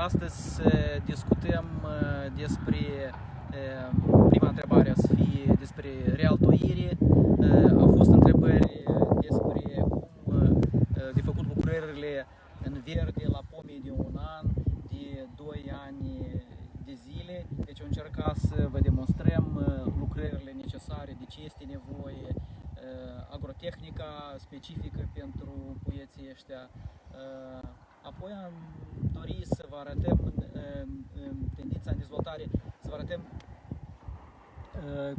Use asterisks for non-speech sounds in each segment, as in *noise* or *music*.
astăzi să discutăm despre prima întrebare să fie despre realtoire. Au fost întrebări despre cum de făcut lucrările în verde la pomii de un an, de 2 ani de zile. Deci am încercat să vă demonstrăm lucrările necesare, de ce este nevoie, agrotehnica specifică pentru poieții ăștia. Apoi am dorit să vă arătăm tendința în dezvoltare, să vă arătăm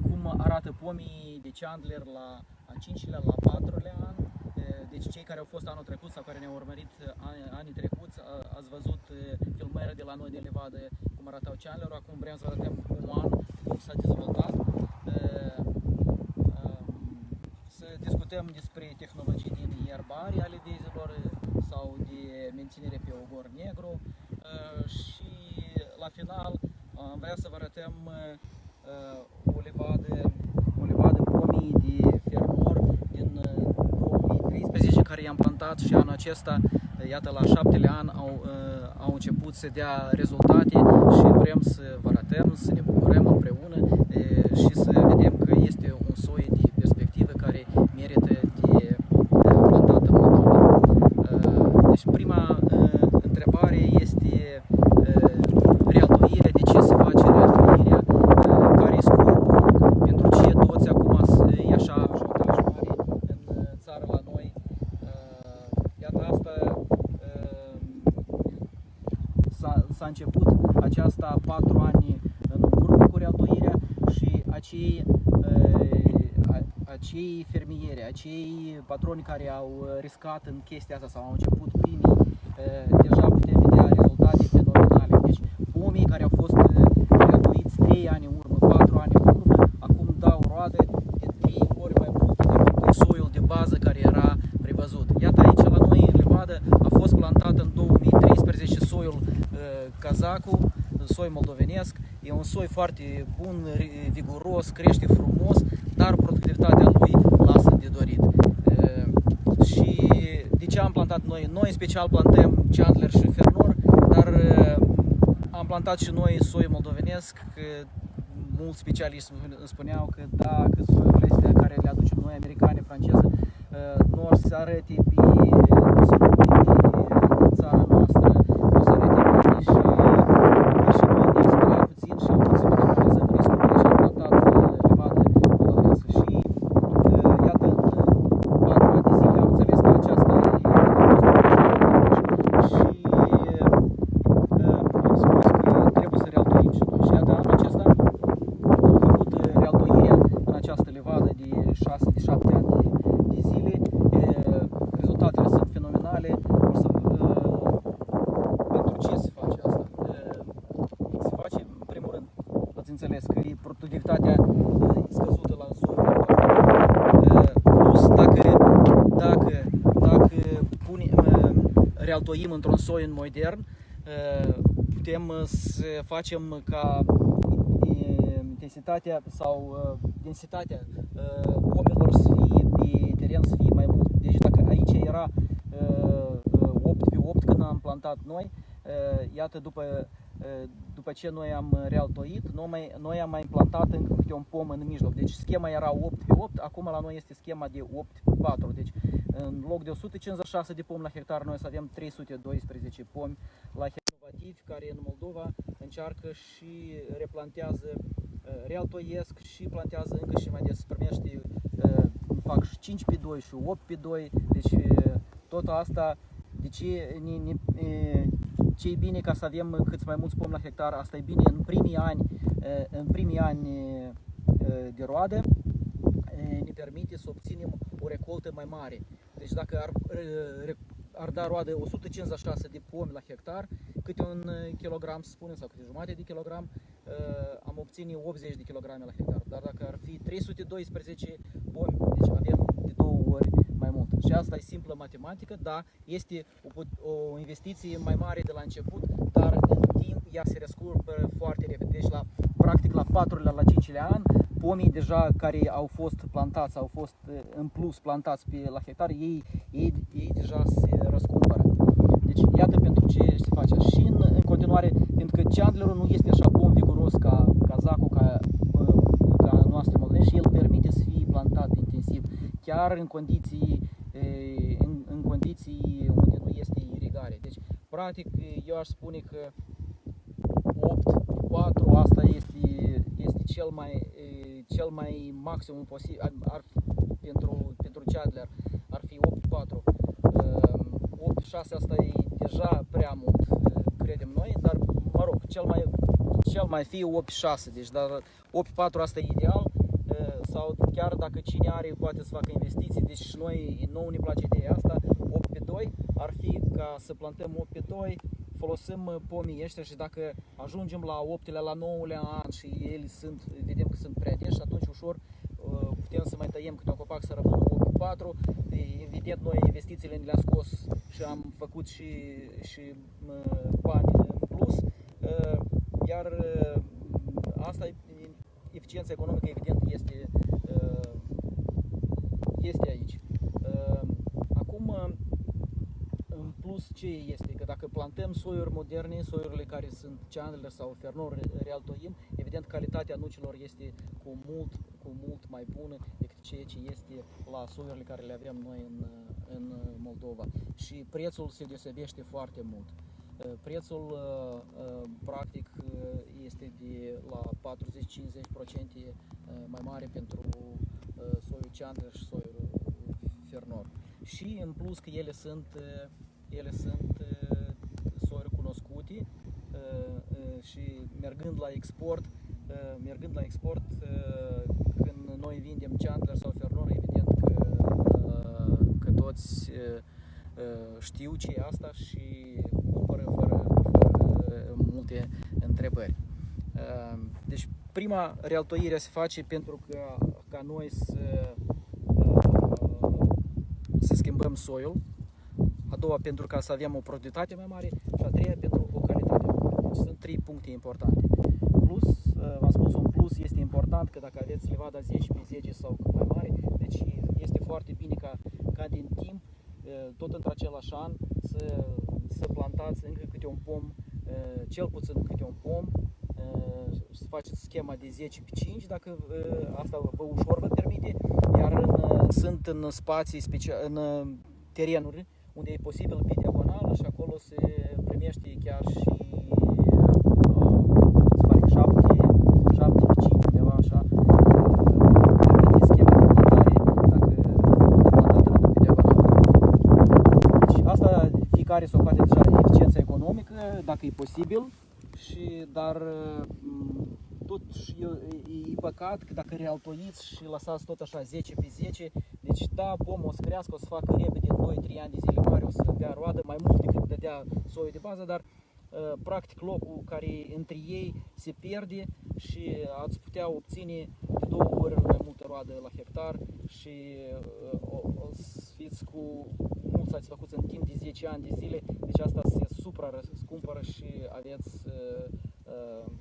cum arată pomii de Chandler la a 5-lea, la 4-lea an. Deci cei care au fost anul trecut sau care ne-au urmărit anii trecuți, ați văzut filmările de la noi de levadă cum arătau Chandler. Acum vrem să vă arătăm un an, cum s-a dezvoltat. Să discutăm despre tehnologii din ierbari ale vizilor sau de menținere pe ogor negru. Și la final am vrea să vă arătăm o levadă, o levadă pomii de fermor din 2013 care i-am plantat și anul acesta, iată la șaptele an, au, au început să dea rezultate și vrem să vă arătăm, să ne bucurăm împreună și să vedem că este un soi de perspectivă care merită de plantat în Moldova. Deci prima întrebare este realtoirea, de ce se face realtoirea, care e scopul, pentru ce toți acum e așa ajutaj mare în țară la noi. Iată asta s-a început aceasta patru ani în urmă cu realtoirea și acei acei fermieri, acei patroni care au riscat în chestia asta sau au început primii, deja putem vedea rezultate fenomenale. Deci pomii care au fost gratuiți 3 ani în urmă, 4 ani în urmă, acum dau roade de 3 ori mai mult decât soiul de bază care era prevăzut. Iată aici la noi în Levadă a fost plantat în 2013 soiul Cazacu, soi moldovenesc. E un soi foarte bun, viguros, crește frumos, dar productivitatea lui lasă de dorit. Și de ce am plantat noi? Noi în special plantăm Chandler și Fernor, dar am plantat și noi soi moldovenesc, că mulți specialiști îmi spuneau că dacă soiurile astea care le aducem noi, americane, franceze, nu or să arăte pe, nu să pe țara noastră, nu să arăte bine și, și noi ne speriam puțin și am putut să minimalizăm riscurile și am plantat levadă moldovenească. Și iată, în patru ani de zile am înțeles că aceasta e, a fost o și am spus că trebuie să realtoim și noi. Și iată, anul acesta am făcut realtoirea în această levadă de 6-7 ani de, de zile. Rezultatele sunt fenomenale. O să, pentru ce se face asta? Se face, în primul rând, ați înțeles că e productivitatea scăzută la soi. Plus, dacă, dacă, dacă punem, realtoim într-un soi modern, putem să facem ca intensitatea sau densitatea pomilor să fie pe teren să fie mai mult. Deci dacă aici era 8 pe 8 când am plantat noi, iată după, după ce noi am realtoit, noi, noi am mai implantat încă câte un pom în mijloc. Deci schema era 8 pe 8, acum la noi este schema de 8 pe 4. Deci în loc de 156 de pomi la hectar, noi să avem 312 pomi la hectar inovativi care în Moldova încearcă și replantează, realtoiesc și plantează încă și mai des, primește, fac 5 pe 2 și 8 pe 2, deci tot asta, deci ne, ne, ce e bine ca să avem cât mai mulți pomi la hectar, asta e bine în primii ani, în primii ani de roadă, ne permite să obținem o recoltă mai mare. Deci dacă ar, ar da roadă 156 de pomi la hectar, câte un kilogram, să spunem, sau câte jumate de kilogram, am obține 80 de kg la hectar, dar dacă ar fi 312 pomi, deci avem de două ori mai mult. Și asta e simplă matematică, da, este o, o investiție mai mare de la început, dar în timp ea se răscurpă foarte repede. Deci la, practic la 4 la 5 an, pomii deja care au fost plantați, au fost în plus plantați pe la hectar, ei, ei, ei deja se răscumpără. Deci iată pentru ce se face. Și în, în continuare, pentru că Chandlerul nu este așa pom viguros ca, ca zacul, ca, ca noastră moldoveni și el permite să fie plantat intensiv, chiar în condiții, în, în condiții unde nu este irigare. Deci, practic, eu aș spune că 8 4 asta este, este cel mai, cel mai maximum posibil ar, ar, pentru, pentru Chandler ar fi 8 4 8 6 asta e deja prea mult credem noi, dar mă rog, cel mai, cel mai fi 8-6, deci dar 8-4 asta e ideal sau chiar dacă cine are poate să facă investiții, deci și noi, nou ne place ideea asta, 8 pe 2 ar fi ca să plantăm 8 pe 2, folosim pomii ăștia și dacă ajungem la 8 la 9 an și ele sunt, vedem că sunt prea deși, atunci ușor putem să mai tăiem câte un copac să rămână 8 4. Evident, noi investițiile le-am scos și am făcut și, și bani în plus. Iar asta, eficiența economică, evident, este, este aici. Acum, în plus, ce este? Că dacă plantăm soiuri moderne, soiurile care sunt Chandler sau Fernor Real Toim, evident calitatea nucilor este cu mult, cu mult mai bună decât ceea ce este la soiurile care le avem noi în, în Moldova. Și prețul se deosebește foarte mult. Prețul practic este de la 40-50% mai mare pentru soiul Chandler și soiul Fernor. Și în plus că ele sunt ele sunt soiuri cunoscute și mergând la export, mergând la export, când noi vindem Chandler sau Fernor, evident că, că toți știu ce e asta și cumpără fără, fără multe întrebări. Deci prima realtoire se face pentru că ca noi să, să schimbăm soiul, a doua pentru ca să avem o productivitate mai mare și a treia pentru o calitate mai mare. Deci sunt trei puncte importante. Plus, uh, v-am spus, un plus este important că dacă aveți levada 10 pe 10 sau mai mare, deci este foarte bine ca, ca din timp, uh, tot într-același an, să, să plantați încă câte un pom, uh, cel puțin câte un pom, să faceți schema de 10 pe 5, dacă asta vă ușor vă permite, iar în, sunt în spații speciale, în terenuri unde e posibil pe diagonală și acolo se primește chiar și uh, se pare 7, 7 5 undeva așa permite schema de plantare dacă plantată pe diagonală. Deci asta fiecare să o face deja eficiența economică, dacă e posibil, și dar tot e, e păcat că dacă realtoiți și lăsați tot așa 10 pe 10, deci da, pomul o să crească, o să facă repede în 2-3 ani de zile mari, o să dea roadă mai mult decât dădea soiul de bază, dar uh, practic locul care între ei se pierde și ați putea obține de două ori mai multă roadă la hectar și uh, o, o să fiți cu mulți ați făcut în timp de 10 ani de zile, deci asta se supra scumpără și aveți uh,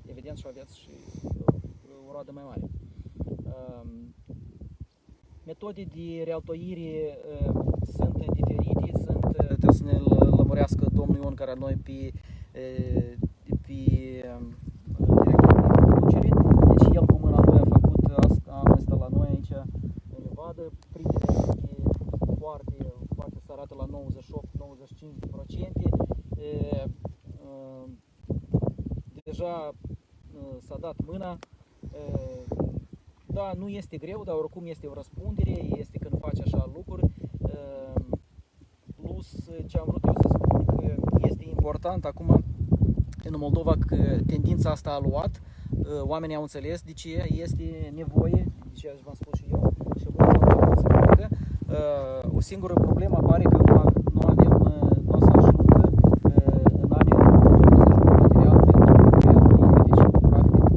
evident și aveți și o roadă mai mare. Metode de realtoire uh, sunt diferite, sunt, uh, trebuie să ne lămurească domnul Ion care noi pe, uh, pe um, directorul de producere. Deci el cu mâna lui a făcut asta, am asta la noi aici în levadă. Primele este foarte, foarte să arată la 98-95%. Deja s-a dat mâna, da, nu este greu, dar oricum este o răspundere, este când faci așa lucruri. Ehm, plus, ce am vrut eu să spun că este important acum în Moldova că tendința asta a luat, ehm, oamenii au înțeles de ce este nevoie, de ce v-am spus și eu, și mulți au început să facă. Ehm, o singură problemă apare că nu avem, nu o să ajungă în anii următori, nu o să ajungă material pentru deci practic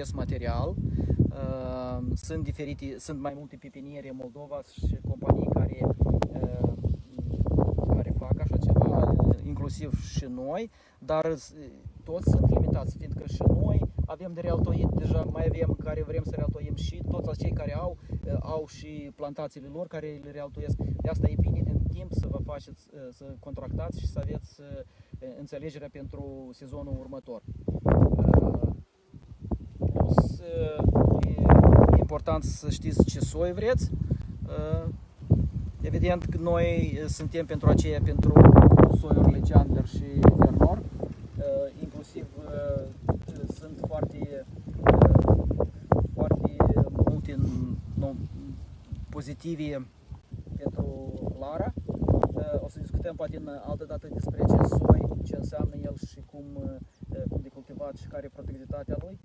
acest material. Uh, Sunt diferite, sunt mai multe pepiniere în Moldova și companii care, uh, care fac așa ceva, inclusiv și noi, dar uh, toți sunt limitați, fiindcă și noi avem de realtoit, deja mai avem care vrem să realtoim și toți cei care au, uh, au și plantațiile lor care le realtoiesc. De asta e bine din timp să vă faceți, uh, să contractați și să aveți uh, înțelegerea pentru sezonul următor. Uh, Plus, uh, e e important să știți ce soi vreți. Uh, Evident că noi uh, suntem pentru aceea, pentru soiurile Chandler și Vernor. Uh, Inclusiv uh, sunt foarte, uh, foarte multe nu, pozitive pentru Lara. Uh, O să discutăm poate în altă dată despre acest soi, ce înseamnă el și cum, uh, cum de cultivat și care e productivitatea lui.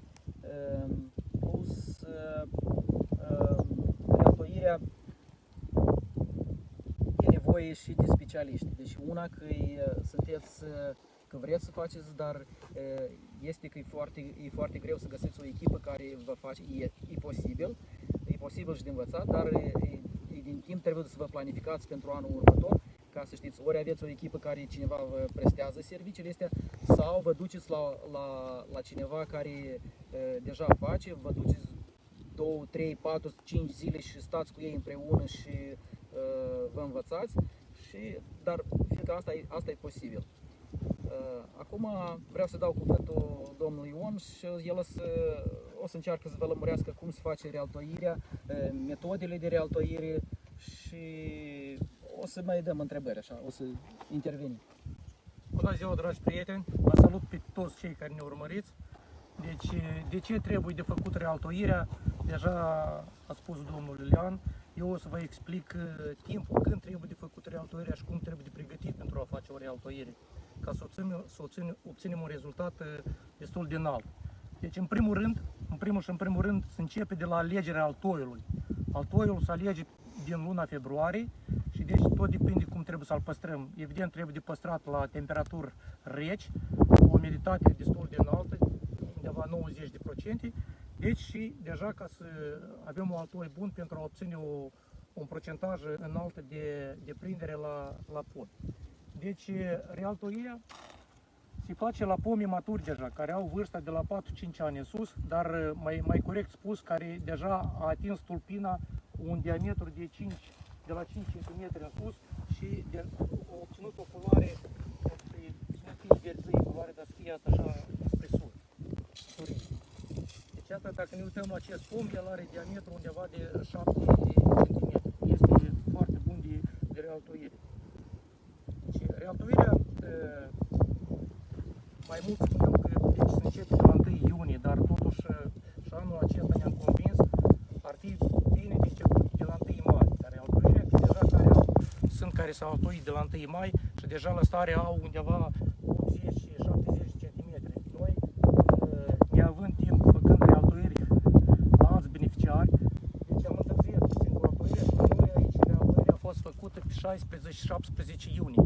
Uh, Plus, uh, uh, reaptoirea e nevoie și de specialiști. Deci una că e, sunteți, uh, că vreți să faceți, dar uh, este că e foarte, e foarte greu să găsiți o echipă care vă face, e, e posibil, e posibil și de învățat, dar e, e, e din timp trebuie să vă planificați pentru anul următor, ca să știți, ori aveți o echipă care cineva vă prestează serviciile astea, sau vă duceți la, la, la cineva care uh, deja face, vă duceți 2, 3, 4, 5 zile și stați cu ei împreună și uh, vă învățați, și, dar fiindcă asta e, asta e posibil. Uh, acum vreau să dau cuvântul domnului Ion și el o să, o să încearcă să vă lămurească cum se face realtoirea, uh, metodele de realtoire și o să mai dăm întrebări așa, o să intervenim. Bună ziua, dragi prieteni! Vă salut pe toți cei care ne urmăriți. Deci, de ce trebuie de făcut realtoirea? Deja a spus domnul Iulian. Eu o să vă explic uh, timpul când trebuie de făcut realtoirea și cum trebuie de pregătit pentru a face o realtoire, ca să obținem, să obținem, obținem un rezultat uh, destul de înalt. Deci, în primul rând, în primul și în primul rând, se începe de la alegerea altoiului. Altoiul se alege din luna februarie și deci tot depinde cum trebuie să-l păstrăm. Evident, trebuie de păstrat la temperaturi reci, cu o umiditate destul de înaltă, undeva 90%. Deci și deja ca să avem un altoi bun pentru a obține o, un procentaj înalt de, de prindere la, la pod. Deci realtoirea se face la pomii maturi deja, care au vârsta de la 4-5 ani în sus, dar mai, mai corect spus, care deja a atins tulpina cu un diametru de 5, de la 5 cm în sus și de, a obținut o culoare, să nu fie verzăie, culoare, dar să fie așa spre sus. Surii. Deci asta, dacă ne uităm la acest pom, el are diametru undeva de 7 cm. Este foarte bun de, de realtoire. Deci, realtoirea uh, mai mult spuneam că deci, se începe de la 1 iunie, dar totuși și anul acesta ne-am convins ar fi bine de început de la 1 mai. Dar altoirea, că deja care au, sunt care s-au altoit de la 1 mai și deja la stare au undeva 80 și 70 cm. Noi, uh, neavând timp, făcând realtoiri la alți beneficiari, deci am întârziat puțin cu altoirea și la noi aici realtoirea a fost făcută pe 16-17 iunie.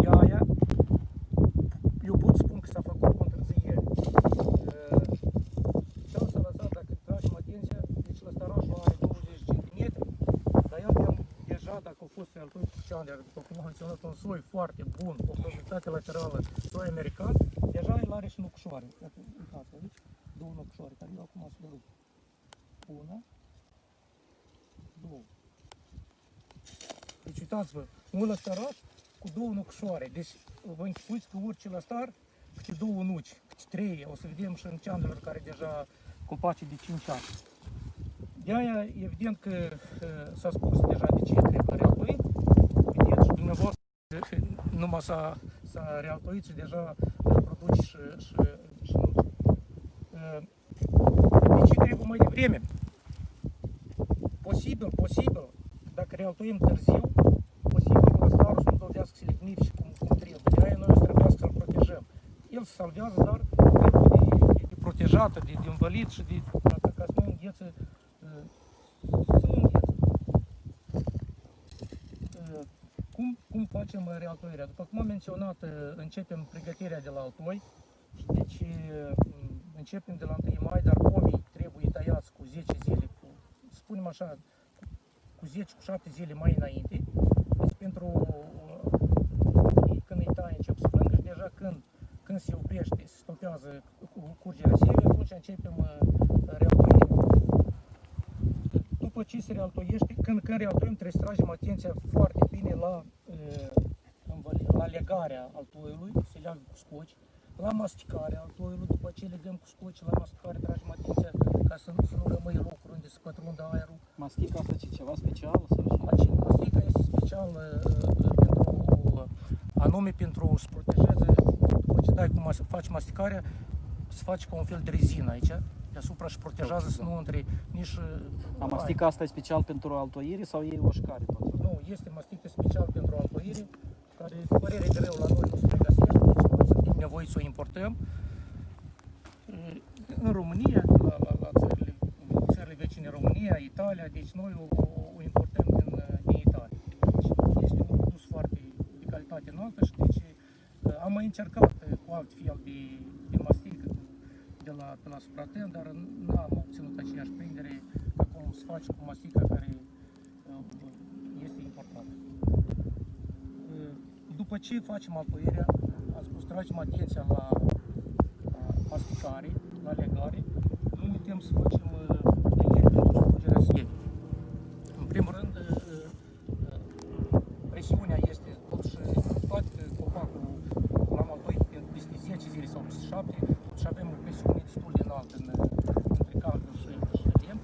De aia, eu pot spun că s-a făcut cu întârziere. Ce s-a lăsat, dacă tragem atenția, deci la starașul are 20 cm, dar el am deja, dacă au fost altui Chandler, după cum am menționat, un soi foarte bun, cu o productivitate laterală, soi american, deja el are și nucșoare. Iată, uitați aici, două nucșoare, care eu acum să le rup. Una, două. Deci uitați-vă, un lăstăraș cu două nucșoare. Deci vă închipuiți că orice lăstar, câte două nuci, câte trei, o să vedem și în ceandelor care deja copaci de 5 ani. De aia, evident că uh, s-a spus deja de ce trebuie realtoit. Vedeți și numai s-a, s-a realtoit și deja uh, produci și, și, și nuci. Uh, De ce trebuie mai devreme? Posibil, posibil, dacă realtoim târziu, posibil că lăstarul să nu dovedească selectiv și cum, cum trebuie. De aia noi să trebuiască să-l protejăm. El se salvează, dar trebuie de, de, de protejat, de, de învălit și de, ca să nu înghețe, facem uh, realtoirea? După cum am menționat, uh, începem pregătirea de la altoi. Deci uh, începem începem de la 1 mai, dar pomii trebuie tăiați cu 10 zile, cu, spunem așa, cu 10, cu 7 zile mai înainte. Deci pentru uh, când îi tai încep să plângă și deja când, când se oprește, se stopează cu curgerea sievei, atunci începem uh, realtoirea. După ce se realtoiește, când, când realtoim trebuie să tragem atenția foarte bine la, uh, învăli- la legarea altoiului, se leagă cu scoci, la masticarea altoiului, după ce legăm cu scoci, la masticare tragem atenția ca să nu, să nu rămâi locuri unde să pătrundă aerul. Mastica asta ce ceva special sau ce? Maci- Mastica este special uh, uh, pentru, anume pentru să protejeze, după ce dai cu mas- faci masticarea, să faci ca un fel de rezină aici, deasupra și protejează să nu intre nici... uh, A mastica asta e special pentru altoire sau e oșcare tot? Nu, este mastică special pentru altoire, care, cu părere de rău, la noi nu se regăsește, deci noi suntem nevoiți să o importăm. E, În România, la, la, la țările, în țările vecine România, Italia, deci noi o, o, o importăm din, uh, din Italia. Deci este un produs foarte de calitate înaltă și deci uh, am mai încercat uh, cu alt fel de, de mastică cu- de la, de la Supraten, dar n-am obținut aceeași prindere ca cum se face cu mastica care uh, este importată. Uh, După ce facem altoirea, am spus, tragem atenția la, la masticare, la legare, nu uităm să facem uh, tăieri pentru scurgerea sievii. În primul rând, uh, uh, presiunea este totuși, toate copacul l-am altoit pe- peste 10 zile sau peste 7, și avem o presiune destul de înaltă în, între caldă și, și lemn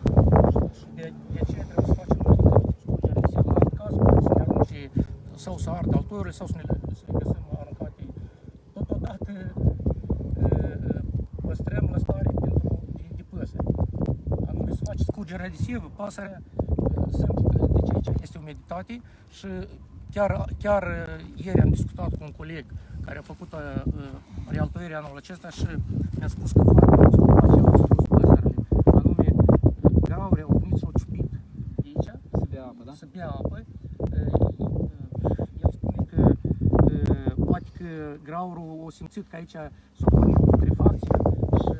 și, și de, de aceea trebuie să facem mai mult scurgere de sievă. În alt caz, poate să ne arunce sau să ardă altoiurile sau să ne, să le găsim aruncate. Totodată uh, păstrăm la stare pentru de, de păsări. Anume să faci scurgerea de sievă, pasărea uh, sunt, deci aici este umiditate și chiar, chiar uh, ieri am discutat cu un coleg care a făcut uh, uh, realtoirea anul acesta și mi-a spus că foarte mulți copaci au distrus păsările. Anume, uh, graure au venit și au ciupit de aici, Se bea apă, da? să bea apă. Uh, uh, El spune că uh, poate că graurul a simțit că aici s-a pornit putrefacția și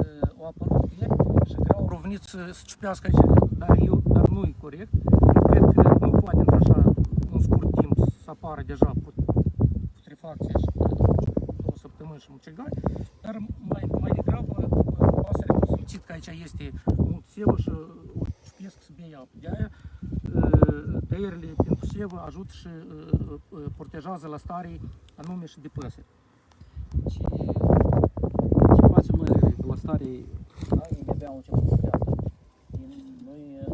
a apărut piele și graurul a venit să, să ciupească aici, dar, eu, dar nu e corect. Eu cred că nu poate într-așa un scurt timp să apară deja put- putrefacția și două săptămâni și mucegari, dar mai, mai degrabă uh, pasărea a simțit că aici este mult sevă și o ciupesc să bea apă. De aia uh, tăierile pentru sevă ajută și uh, uh, protejează la stare anume și de păsări. Și ce facem noi la stare? Ai de-abia au început să bea. Nu e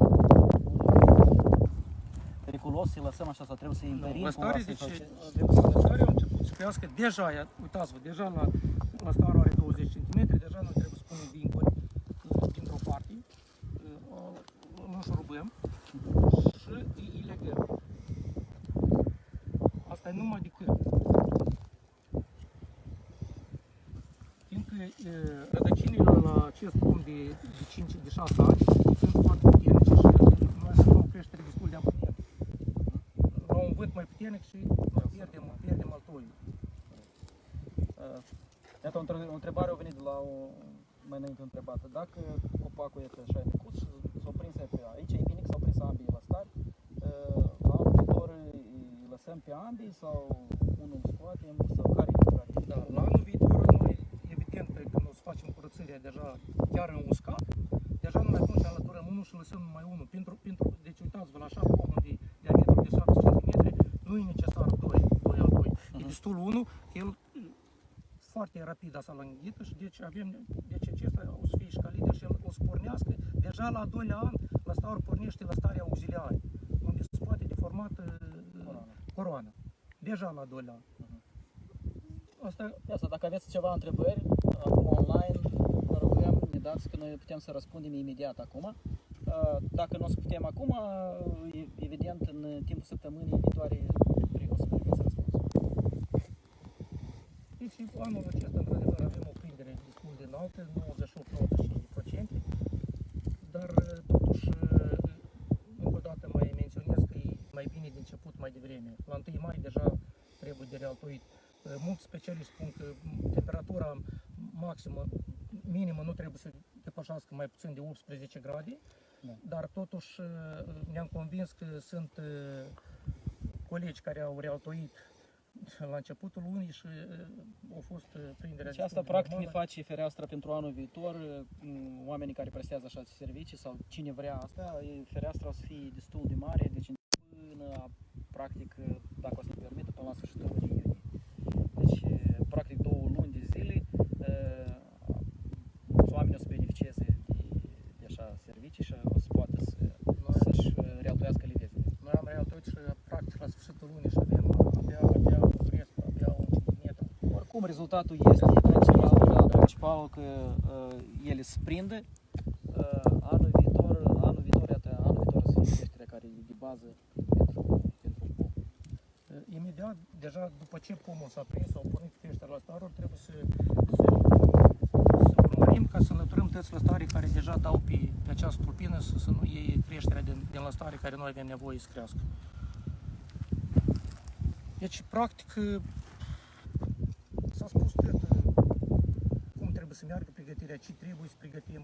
periculos să-i lăsăm așa sau trebuie să-i întărim La cumva, stare, să-i deci, facem- la stare au început să crească deja, ia- uitați-vă, deja la, la stară are 20 cm, deja noi trebuie să punem vincuri uh, dintr-o parte, uh, nu șurubăm și îi, îi legăm. Asta e numai decât. Fiindcă uh, rădăcinile la acest pom de, de 5 de 6 ani sunt foarte puternice și noi avem o creștere destul de amplă la un vânt mai puternic și pierdem, pierdem altoiul. Uh, Iată, o între- o întrebare a venit de la o mai înainte întrebată. Dacă copacul este așa micuț și s-a prins pe aici, e bine că s-au prins ambii la stari, uh, la anul viitor îi lăsăm pe ambii sau unul îl scoatem sau care e lucrarea? Da, la anul viitor noi, evident, când o să facem curățăria deja chiar în uscat, deja numai atunci alăturăm unul și lăsăm numai unul. Pentru, pentru, deci uitați-vă, la așa pomul de diametru de 7 cm, nu e necesar doi, doi altoi. E destul unul, el e, foarte rapid asta la înghită și deci avem, deci acesta o să fie și ca lider și el o să pornească, deja la al doilea an, la stare pornește la starea auxiliară, unde se poate deformat uh, Coroana. coroana. Deja la al doilea an. Asta Ia Asta, dacă aveți ceva întrebări, acum online, vă rugăm, ne dați că noi putem să răspundem imediat acum. Uh, Dacă nu o să putem acum, uh, e- evident, în timpul săptămânii viitoare o să primiți răspunsul. Deci anul acesta, într-adevăr, avem o prindere destul de înaltă, 98-95%, dar uh, totuși, uh, încă o dată mai menționez că e mai bine de început mai devreme. La 1 mai deja trebuie de realtoit. Uh, Mulți specialiști spun că m, temperatura maximă minimă nu trebuie să depășească mai puțin de 18 grade, Da. dar totuși uh, ne-am convins că sunt uh, colegi care au realtoit la începutul lunii și uh, au fost uh, prinderea Deci asta destul de practic ne normală. face fereastra pentru anul viitor. m, Oamenii care prestează așa servicii sau cine vrea asta, e- fereastra o să fie destul de mare, deci până practic, dacă o să ne permită, până la sfârșitul lunii iunie. Deci, practic două luni de zile, uh, mulți oameni o să beneficieze de, de așa servicii și o să poată să, să-și uh, realtoiască livezile. Noi am realtoit și practic la sfârșitul lunii și avem abia, abia un cresc, abia un centimetru. Oricum, rezultatul este principal, principal că uh, ele se prinde. Uh, anul viitor, anul viitor, iată, anul viitor să fie creșterea care e de bază pentru, pentru pom. Uh, Imediat, deja după ce pomul s-a prins, au pornit creșterea la staruri, trebuie să, să, să urmărim ca să înlăturăm toți lăstarii care deja dau pe, pe această tulpină să, să nu iei creșterea din, din lăstare care noi avem nevoie să crească. Deci, practic, uh, s-a spus tot uh, cum trebuie să meargă pregătirea, ce trebuie să pregătim.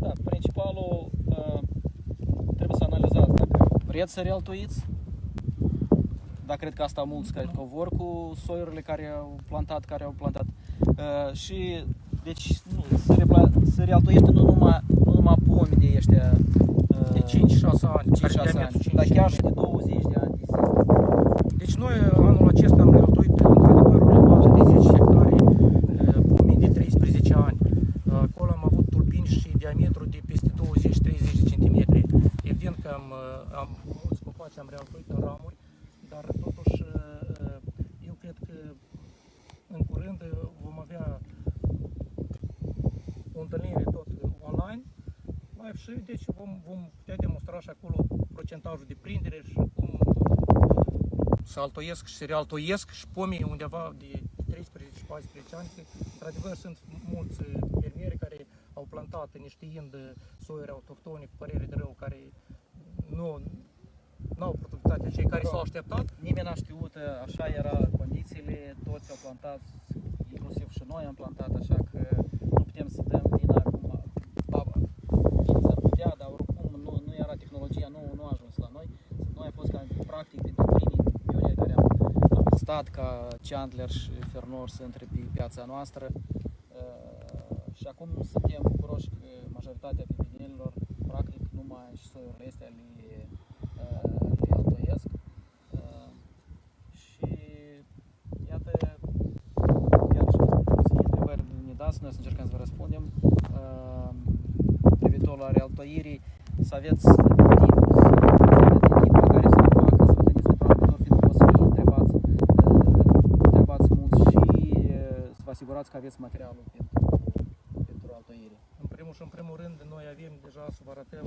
Da, principalul uh, trebuie să analizați dacă vreți să realtoiți, dar cred că asta mulți cred că o vor cu soiurile care au plantat, care au plantat. Uh, și deci nu, să, repla, să realtoiește nu numai, nu numai pomi de ăștia uh, De 5-6 ani, 5-6 care diametru ani, 5 dar chiar și cm. de 20 de ani de zile. Deci noi anul acesta am realtuit într-adevăr o levată de 10 hectare eh, pomii de 13 ani. Acolo am avut tulpini și diametru de peste 20-30 de centimetri. Evident că am, eh, am mulți copaci am realtuit în ramuri, dar totuși eh, eu cred că în curând eh, vom avea o întâlnire tot online live și deci vom, vom putea demonstra și acolo procentajul de prindere și cum să altoiesc și să realtoiesc și pomii undeva de 13-14 ani, că într-adevăr sunt mulți uh, fermieri care au plantat neștiind uh, soiuri autohtone cu părere de rău, care nu au productivitatea cei care s-au așteptat. Nimeni n-a știut, uh, așa era condițiile, toți au plantat, inclusiv și noi am plantat, așa că nu putem să dăm vina acum. Ba, bine, s-ar putea, dar oricum nu, nu era tehnologia, nu, nu a ajuns la noi. Noi am fost ca, practic dintre primii pionieri care am, am stat ca Chandler și Fernor să intre pe piața noastră. Uh, și acum suntem bucuroși că majoritatea pepinelilor, practic numai și soiurile astea le, uh, le altoiesc. Uh, și iată, chiar și să fie întrebări ne dați, noi să încercăm să vă răspundem. Uh, privitor la realtoirii, să aveți timp, să aveți timp pe care să le facă, să vă gândiți pentru anul viitor, fiindcă o să fie întrebați, uh, întrebați mulți și uh, să vă asigurați că aveți materialul pentru, pentru altoire. În primul și în primul rând, noi avem deja să vă arătăm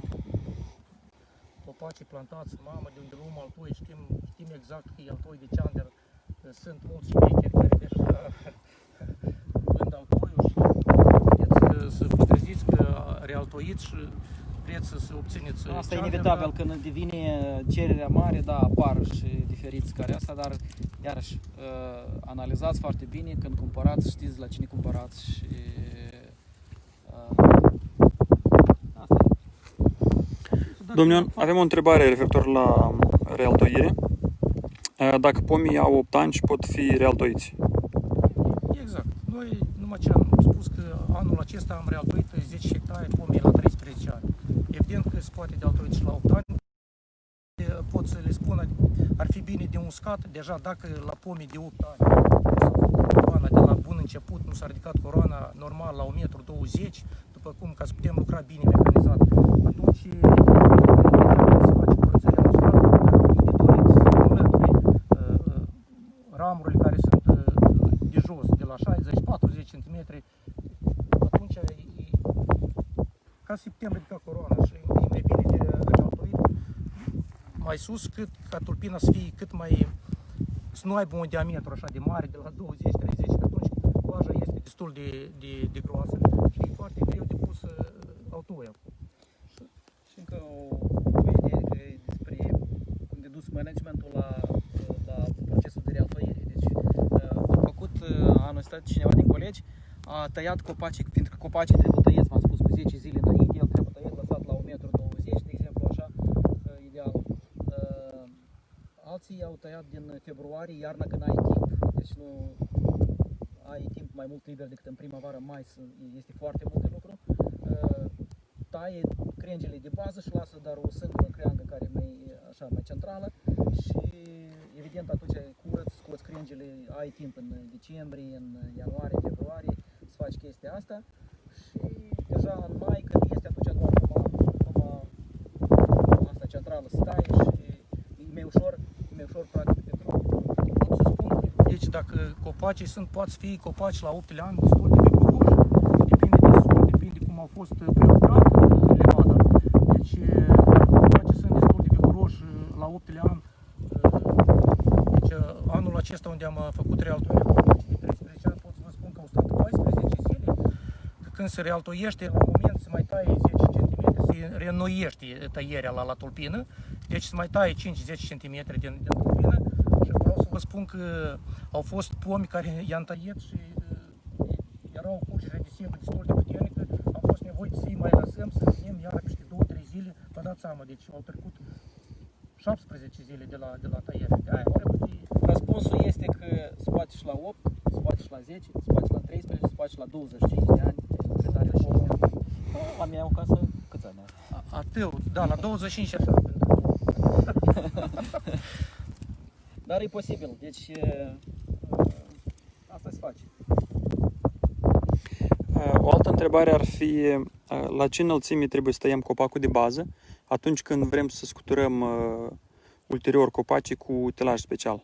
copacii plantați în mamă, de unde luăm altoi, știm, știm exact că e altoi de ceander. Sunt mulți șmecheri care deja vând altoiul și puteți să- să vă treziți că realtoiți și vreți să, să obțineți Asta e ceander, inevitabil, dar când devine cererea mare, da, apar și diferiți care asta, dar iarăși uh, analizați foarte bine când cumpărați, știți la cine cumpărați și uh, asta e. Domnule, avem o întrebare referitor la realtoire. Dacă pomii au 8 ani și pot fi realtoiți. Exact. Noi, numai ce am spus că anul acesta am realtuit 10 hectare pomii la 13 ani. Evident că se poate de altoit și la 8 ani. E, Pot să le spun, ar fi bine de uscat, deja dacă la pomii de 8 ani s-a făcut coroana de la bun început, nu s-a ridicat coroana normal la 1,20 m, după cum, ca să putem lucra bine mecanizat, atunci e, se face curățenia la uscat, dacă e de dorit să înlături uh, uh, ramurile care sunt uh, de jos, de la 60-40 cm, atunci e, e, ca să putem ridica coroana și e mai bine de realtoit mai sus, cât ca tulpina să fie cât mai să nu aibă un diametru așa de mare, de la 20-30, că atunci coaja este destul de, de, de groasă și e foarte greu de pus uh, autoia. Și încă o, o idee că e despre cum de dus managementul la, la procesul de realtoire. Deci uh, a făcut uh, anul ăsta cineva din colegi, a tăiat copacii, fiindcă copacii trebuie tăieți, v-am spus, cu 10 zile înainte, el trebuie tăiat, lăsat la 1,20 m, de exemplu, așa, uh, ideal. Uh, Alții au tăiat din februarie, iarna când ai timp, deci nu ai timp mai mult liber decât în primăvară, mai sunt- este foarte mult de lucru. Uh, Taie crengile de bază și lasă doar o singură creangă care e mai, așa, mai centrală. Și evident atunci curăț, scoți crengile, ai timp în decembrie, în ianuarie, februarie să faci chestia asta. Și deja în mai când este atunci doar numai, numai asta centrală stai și e mai ușor, e mai ușor practic de drum. Pot să spun, deci dacă copacii sunt, poate fi copaci la 8 ani destul de viguroși, depinde de sol, depinde cum au fost prelucrat uh, levada. Deci uh, copacii sunt destul de viguroși uh, la 8 ani. Uh, Deci uh, anul acesta unde am uh, făcut realtorie cu copacii de 13 ani, pot să vă spun că au stat 14 zile, că când se realtoiește, la un moment se mai taie 10 cm, se reînnoiește tăierea la, la tulpină, deci se mai taie 5-10 cm din, din tulpină și vreau să vă spun că au fost pomi care i-am tăiat și uh, erau curgere de sebă destul de puternică, am fost nevoit să-i mai lăsăm, să venim iară peste 2-3 zile, vă dați seama, deci au trecut 17 zile de la, de la tăiere, de aia trebuie Răspunsul este că scoate și la 8, scoate și la 10, scoate și la 13, scoate și la 25 de ani. Cât are pomul. La mea o casă, câți ani are? A- Atât, da, la 25 așa. *laughs* pentru- Dar e posibil, deci e, asta se face. Uh, O altă întrebare ar fi uh, la ce înălțime trebuie să tăiem copacul de bază atunci când vrem să scuturăm uh, ulterior copacii cu utilaj special.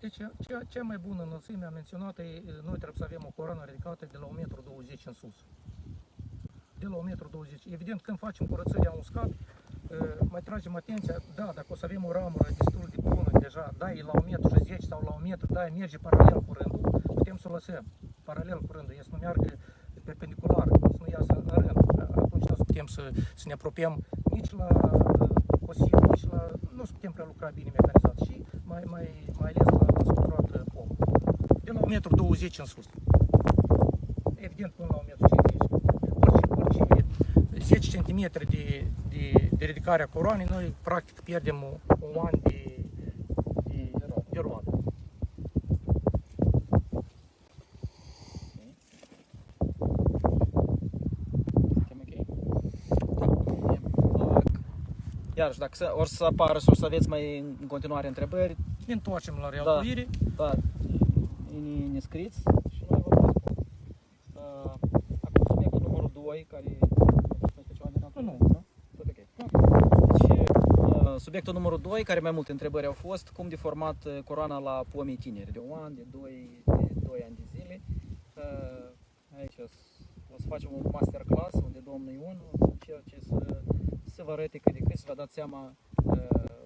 Deci, cea, cea mai bună înălțime am menționat, e, noi trebuie să avem o coroană ridicată de la 1,20 m în sus. De la 1,20 m. Evident, când facem curățăria uscat, uh, mai tragem atenția, da, dacă o să avem o ramură destul de bună deja, da, e la 1,10 m sau la 1 m, da, merge paralel cu rândul, putem să o lăsăm paralel cu rândul, e să nu meargă perpendicular, să nu iasă în rând. Atunci nu o să putem să, să ne apropiem nici la uh, cosit, nici la... nu o să putem prelucra bine mecanizat și mai, mai, mai ales la, la scuturat uh, pom. De la 1,20 m în sus. Evident până la 1,50 m. Orice, orice 10 cm de, de, de ridicare a coroanei, noi practic pierdem un, un an de, de, de roadă. Suntem ok? Da. Iarăși, dacă să, or să apară și o să aveți mai în continuare întrebări, Ne întoarcem la realtuire. da, ne, ne scriți și noi vă răspund. Uh, acum subiectul numărul 2, care este ceva de Nu, nu. nu? Tot ok. Deci, uh, subiectul numărul 2, care mai multe întrebări au fost, cum de format uh, coroana la pomii tineri, de 1 an, de 2, de 2 ani de zile. Uh, aici o să- o să facem un masterclass unde domnul Ion o să încerce să, să vă arate cât de cât, să vă dați seama uh,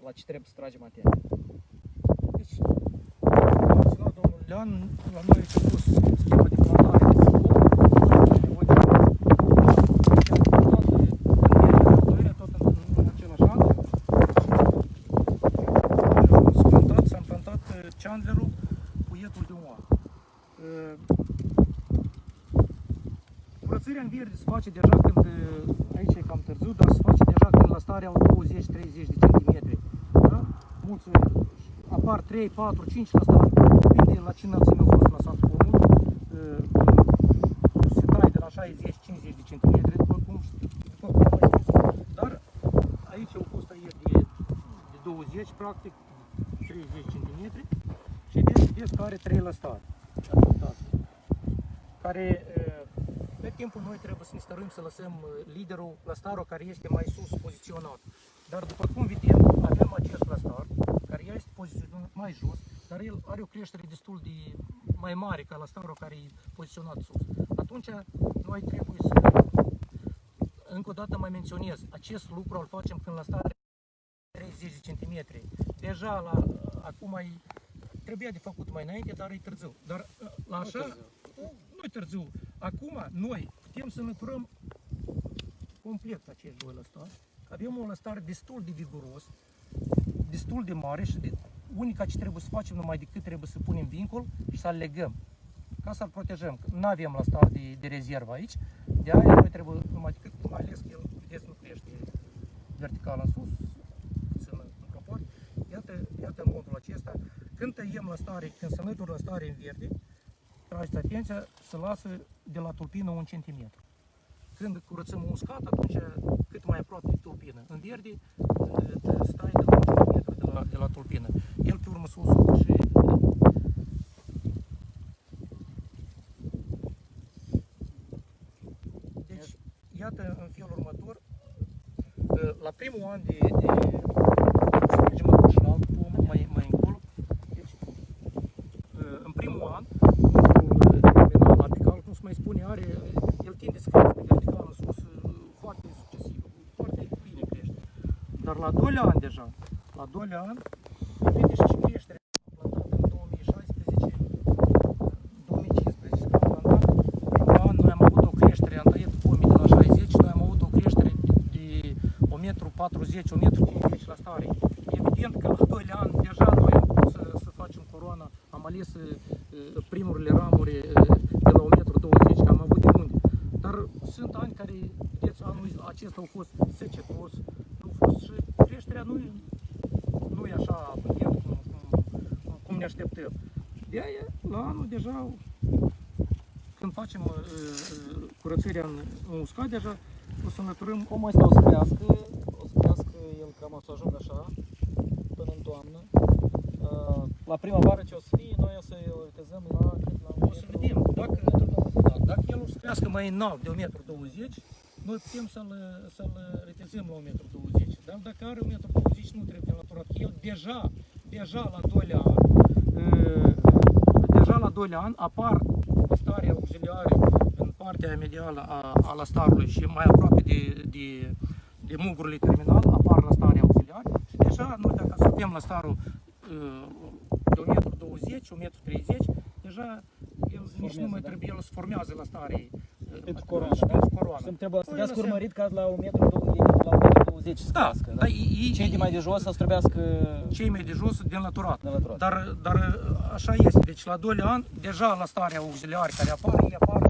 la ce trebuie să tragem atenție. Deci, am menționat domnul Lean, la noi a pus schema de plantare de focul, nevoie de tot în, în același an. S-a plantat, s-a plantat uh, Chandlerul cu ietul de un an. Uh, Curățarea în verde se face deja când, uh, aici e cam târziu, dar se face deja când la stare au 20-30 de centimetri. Da? Mulți uh, apar 3, 4, 5 la start. Depinde la ce înălțime a fost lăsat pomul. Uh, Se taie de la 60-50 de centimetri, după cum, după cum am mai spus. Dar aici au fost tăieri de, de 20, practic 30 centimetri și vezi, vezi că are 3 la start. Care uh, pe timpul noi trebuie să ne stăruim să lăsăm uh, liderul lăstarul care este mai sus poziționat. Dar după cum vedem, avem acest lăstar care ea este poziționat mai jos, dar el are o creștere destul de mai mare ca lăstarul care e poziționat sus. Atunci noi trebuie să, încă o dată mai menționez, acest lucru îl facem când lăstarul 30 de centimetri. Deja la, acum e, trebuia de făcut mai înainte, dar e târziu. Dar la așa, nu e târziu. Acum noi putem să înlăturăm complet acești doi lăstari. Avem un lăstar destul de viguros, destul de mare și de, unica ce trebuie să facem numai decât trebuie să punem vincul și să-l legăm. ca să-l protejăm. Nu avem la stat de, de rezervă aici, de aia noi trebuie numai decât, mai ales că el, vedeți, nu crește vertical în sus, puțin în proporție. Iată, iată modul acesta. Când tăiem la stare, când se mătură la stare în verde, trageți atenția, se lasă de la tulpină un centimetru. Când curățăm un uscat, atunci cât mai aproape de tulpină. În verde, te stai de la un centimetru de la, de la tulpină. El pe urmă se usucă și Deci, iată în felul următor, la primul an de, de să mergem acum și la alt pom, mai, mai încolo, deci, în primul an, pomul terminal apical, cum se mai spune, are, el tinde să crească vertical în sus, foarte succesiv, foarte bine crește. Dar la doilea an deja, la doilea an, vede și creșterea plantat în 2016, 2015, când am plantat, primul an noi am avut o creștere, am tăiat pomii de la 60, noi am avut o creștere de 1,40 m, 1,50 m la stare. Evident că la doilea an deja noi am putut să, să facem corona, am ales uh, primurile ramuri uh, de la 1,20 m, că am avut de unde. Dar sunt ani care, vedeți, anul acesta a fost secetos, a fost și creșterea nu, e- nu e așa abundent cum, cum, cum, cum ne așteptăm. De aia, la anul deja, când facem uh, uh, curățirea în, în uscat, deja o să înlăturăm Cum ăsta o să crească, o să crească el cam o să ajungă așa, până în toamnă. Uh, La primăvară ce o să fie, noi o să îl retezăm la cât la un O să metru- vedem. Dacă, un metru douăzeci. da, dacă el o să crească mai înalt de 1,20 m, noi putem să-l, să-l retezăm la 1,20 m. Dar dacă are 1,20 m, nu trebuie înlăturat. Că El deja, deja la 2 an, uh, deja la 2 ani apar stare auxiliare în partea medială a, a lastarului și mai aproape de, de, de mugurile terminal apar la stare auxiliare și deja noi dacă asupiem lastarul uh, de 1,20 m, 1,30 m, deja el nici nu mai da. trebuie, el se formează la stare uh, Pentru uh, coroană, și da? pentru coroană. Să trebuie să Păi, trebuiască lăsăm. urmărit ca la 1 metru, dou- la 1 metru 20 să Da, crească. dar ei, Cei de mai de jos să trebuiască cei mai de jos de înlăturat. de înlăturat. Dar, dar așa este, deci la 2 ani, deja la starea auxiliare care apar, ei apar în, în, în, în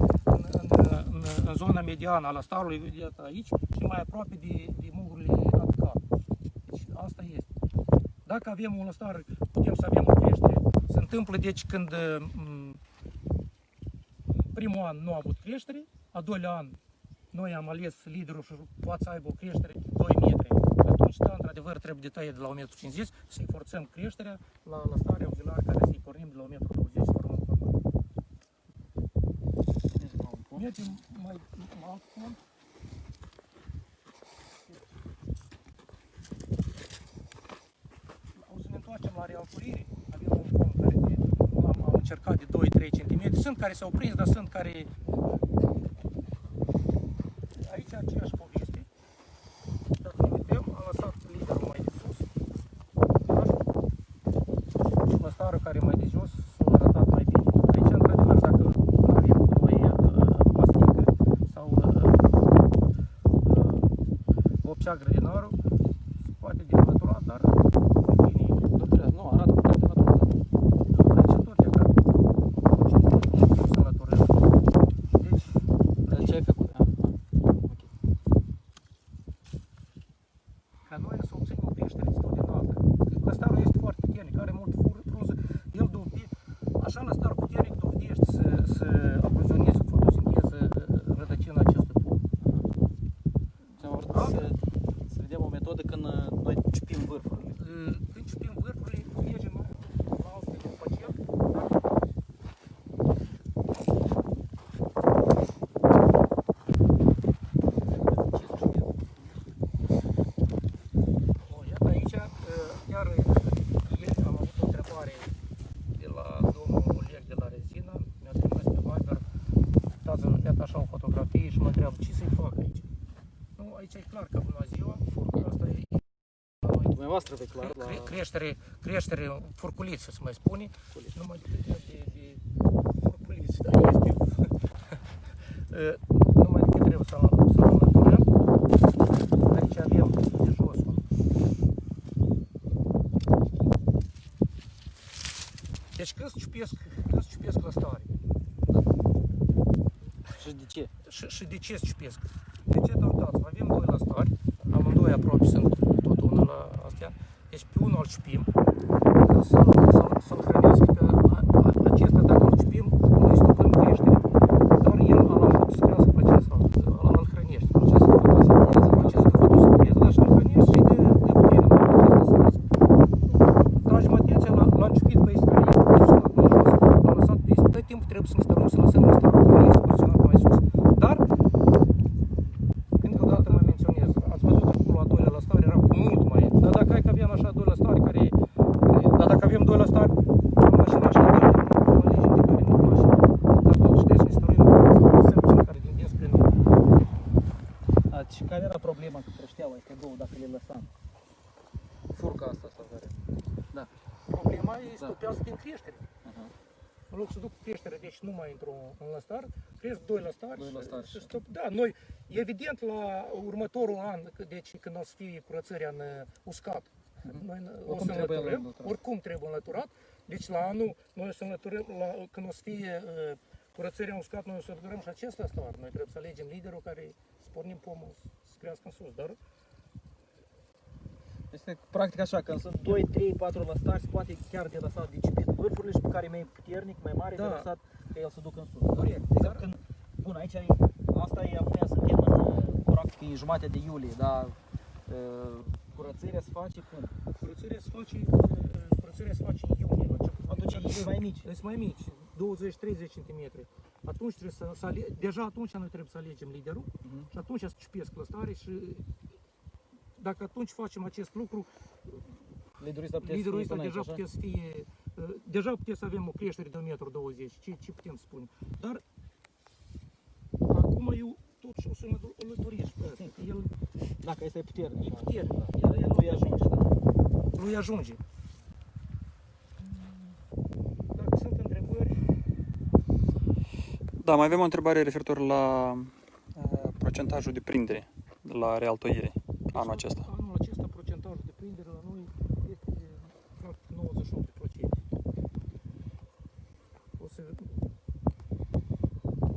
zona mediană a lastarului, iată aici, și mai aproape de, de mugurile apicale. Deci asta este. Dacă avem un lăstar, putem să avem o creștere. Se întâmplă, deci, când m, primul an nu a avut creștere, a doilea an noi am ales liderul și poate să aibă o creștere de 2 metri. Atunci, da, într-adevăr, trebuie de tăiat de la 1,50 m, să-i forțăm creșterea la, la starea auxiliară care să-i pornim de la 1,20 m Mergem mai la alt punct. O să ne întoarcem la realturire. Avem un punct care de, am, am încercat de 2-3 cm. Sunt care s-au prins, dar sunt care aici aceeași aici e clar că bună ziua, furcă asta e la noi Dumneavoastră pe clar la... Cre- creștere, creștere furculiță, se mai spune, numai de, de, de furculiță, da, este. Uh, numai decât trebuie să să înlăturăm. Aici avem de jos un Deci când se ciupesc, când se ciupesc la stare, ce? și, și de ce cipesc? De ce dau dați? Avem doi la stari, amândoi aproape sunt tot unul la astea. Deci pe unul îl cipim, să, să, să-l hrănească, că a- a- acesta dacă îl cipim, noi stupăm creștere. Dar el îl ajută să crească pe acesta, îl, îl hrănește. Acesta fotosinteză, acesta fotosinteză, dar și îl hrănește și de, de putere mai acesta să crească. Tragem atenția la, la început pe este care este porționat mai jos, am lăsat pe este. Tot timpul trebuie să ne stărăm să lăsăm la starul care este porționat mai sus. Dar, încă o dată mai menționez, ați văzut acolo a doilea la stare era cu mult mai Dar dacă hai că avem așa doi la stare care, care dar dacă avem doi la stare, am mașina așa de alegem de care nu cunoaștem. Dar totuși trebuie să ne stărim să lăsăm cel care din din spre noi. Și care era problema cu creșteaua astea două dacă le lăsam? Furca asta sau care? Da. Problema e Da. stopează din creștere. Aha. În loc să duc creștere, deci nu mai intru în lăstar, cresc doi lăstari, Doi și- lăstari și și- stop. Da, noi, evident, la următorul an, că- deci când o să fie curățăria în uh, uscat, noi n- o Mhm. Oricum să trebuie înlăturăm, înlăturat. oricum trebuie înlăturat, deci la anul noi o să înlăturăm, la, când o să fie uh, curățăria în uscat, noi o să înlăturăm și acest lăstar. Noi trebuie să alegem liderul care să pornim pomul să crească în sus, dar Este practic așa, când sunt 2, 3, 4 lăstari, se poate chiar de lăsat de cipit vârfurile și pe care mai puternic, mai mare, Da. de lăsat că el să ducă în sus. corect. Exact Dar, când, bun, aici e, asta e, acum suntem în, uh, practic, în jumătate de iulie, dar uh, curățarea se face cum? curățăria se face, uh, curățăria se face în iunie, la început. Atunci e mai mici. Sunt mai mici, 20-30 cm. Atunci trebuie să, să ale... deja atunci noi trebuie să alegem liderul Mhm. și atunci să cipesc lăstare și dacă atunci facem acest lucru, Liderul ăsta putea să liderul fie ăsta până deja aici, așa? putea să fie, uh, deja putea să avem o creștere de 1,20 m, ce, ce putem spune. Dar acum eu totuși o să mă duc- îl lăturesc pe ăsta, că el Dacă este puternic. e da. puternic, el, el Nu îi ajunge, da. lui ajunge. Dacă sunt întrebări, Da, mai avem o întrebare referitor la uh, procentajul de prindere la realtoire anul acesta. Anul acesta procentajul de prindere la noi este de practic 98%. O să,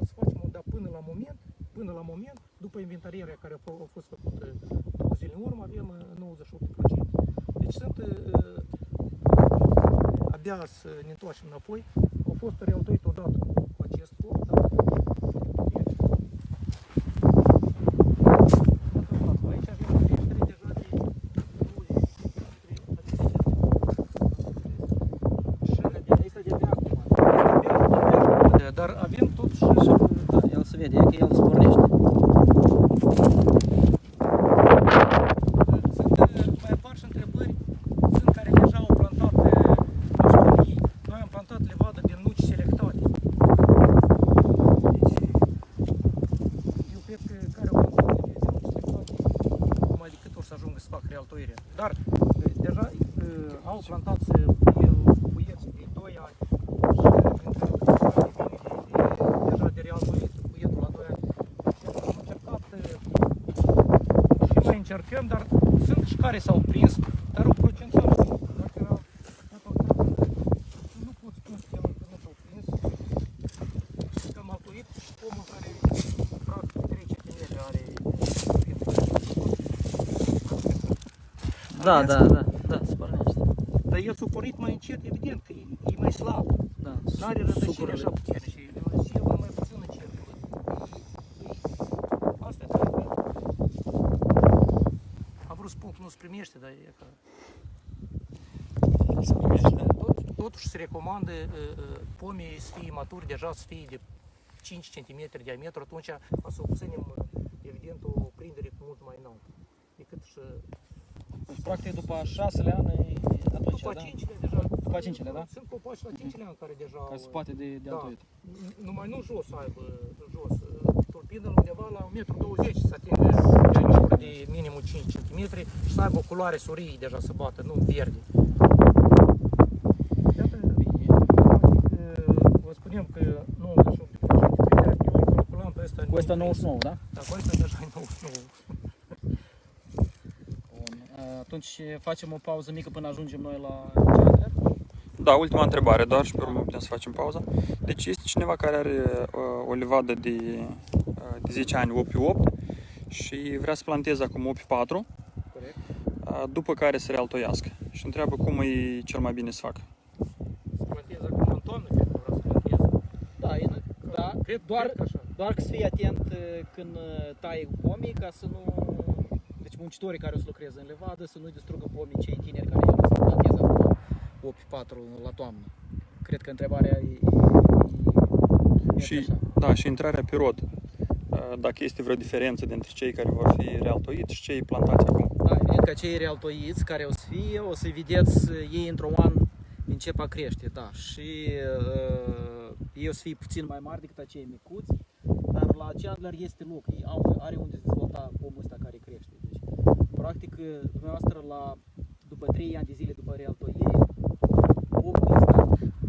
o să facem, dar până la moment, până la moment, după inventarierea care a, f- a fost făcută două zile în urmă, avem uh, 98%. Deci sunt uh, abia să ne întoarcem înapoi. Au fost realtoit odată cu acest foc, dar Aici avem o creștere deja de 20 Este de abia acum. de Dar avem totuși Da, el se vede, e că el spornește. Sunt uh, mai apar și întrebări, sunt care deja au plantat uh, școlii. Noi am plantat levadă din nuci selectate. Deci, eu cred că care au plantat nuci selectate, mai decât o să ajungă să fac realtoirea. Dar uh, deja uh, au plantat uh, puie- puieți de 2 ani și printre care vine de, de, deja de realtoit puietul la 2 ani. Deci am încercat uh, și mai încercăm, dar sunt și care s-au prins, dar o procentaj, dacă dacă nu pot spune că el încă nu s-au prins, că am altoit pomul care practic 3 cm are Da, da, da, da, spornește. Dar el s-a pornit mai încet, evident că e, e mai slab, Da, n-are rădăcini sucurile. așa puternice, și el mai puțin încet. Asta cred că am vrut să spun că nu se primește, dar e că Tot, totuși se recomandă uh, uh, pomii să fie maturi, deja să fie de 5 cm diametru, atunci o să obținem uh, evident o prindere cu mult mai înaltă decât și Deci, practic, după a șaselea ani, e atunci, după da? 5 deja. După a cincilea, da? Sunt copaci la 5 ani care deja Care se au, poate de, de Da. altoit. numai nu jos să aibă, jos, uh, tulpină undeva la 1,20 m să atingă diametru de minimum 5 cm și să aibă o culoare surii deja să bată, nu verde. Iată, Bine. practic, uh, vă spunem că 98% prindere, eu îl calculam pe ăsta. Cu ăsta nu 99, da? Dar cu ăsta deja e 99. Bun. Atunci facem o pauză mică până ajungem noi la charter. Da, ultima întrebare doar și pe urmă putem să facem pauza. Deci este cineva care are uh, o livadă de de 10 ani opi 8 și vrea să planteze acum opi 4, Corect. după care să realtoiască. Și întreabă cum e cel mai bine să facă. Să plantez acum în toamnă, cred că vreau să plantez. Da, e, da Cred, doar, cred că așa. doar că să fii atent uh, când uh, tai pomii ca să nu... Deci muncitorii care o să lucreze în levadă să nu distrugă pomii cei tineri care o să planteze acum 8-4 la toamnă. Cred că întrebarea e, e, e Și, așa. da, și intrarea pe rod. Dacă este vreo diferență dintre cei care vor fi realtoiți și cei plantați acum. Da, evident că cei realtoiți care o să fie, o să vedeți uh, ei într-un an încep a crește, da. Și uh, ei o să fie puțin mai mari decât acei micuți, dar la Chandler este loc, ei au, are unde dezvolta pomul ăsta care crește. Deci, practic, uh, dumneavoastră, la, după 3 ani de zile după realtoire, pomul ăsta,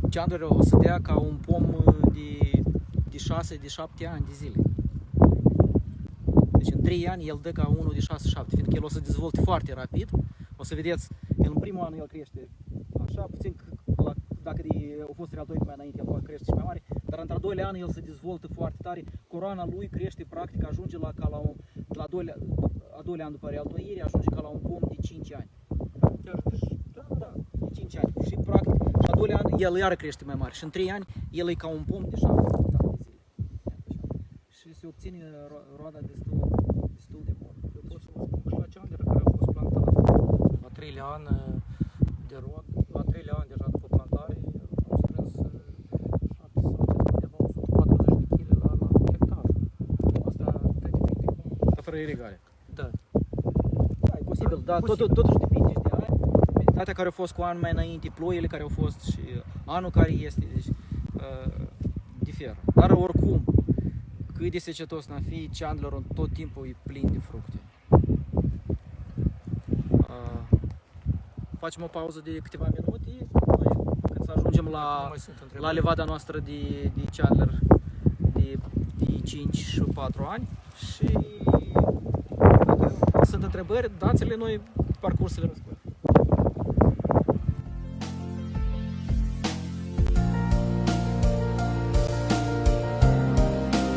Chandler o să dea ca un pom uh, de, de 6, de 7 ani de zile. Deci în 3 ani el dă ca unul de 6-7, fiindcă el o să dezvolte foarte rapid. O să vedeți, el în primul an el crește așa, puțin c- la, dacă de, au fost real 2 mai înainte, el poate crește și mai mare, dar într-al doilea an el se dezvoltă foarte tare. Coroana lui crește, practic, ajunge la, ca la un, la doilea, a doilea an după realtoire, ajunge ca la un pom de 5 ani. Chiar, deci, da, da. De 5 ani. Și practic, și a doilea an el iară crește mai mare. Și în 3 ani el e ca un pom de 7 ani de zile. Și se obține ro- roada destul, destul de bună. Eu pot să vă spun că și la ceandere care au fost plantate la treilea an uh, de rod, la treilea an deja după plantare, am strâns uh, 7 sau undeva 140 de kg la, la hectar. Asta te depinde cum. Dar fără irigare. Da. Da, e posibil, dar tot, Posibil. totuși depinde și de ani. Data care au fost cu an mai înainte, ploile care au fost și anul care este, deci uh, diferă. Dar oricum, cât de secetos n-a fi, Chandlerul tot timpul e plin de fructe. Uh, facem o pauză de câteva minute, noi, cât să ajungem Nu la, mai sunt la întrebări. levada noastră de, de Chandler de, de 5 și 4 ani și dacă sunt întrebări, dați-le noi parcursul le răspundem.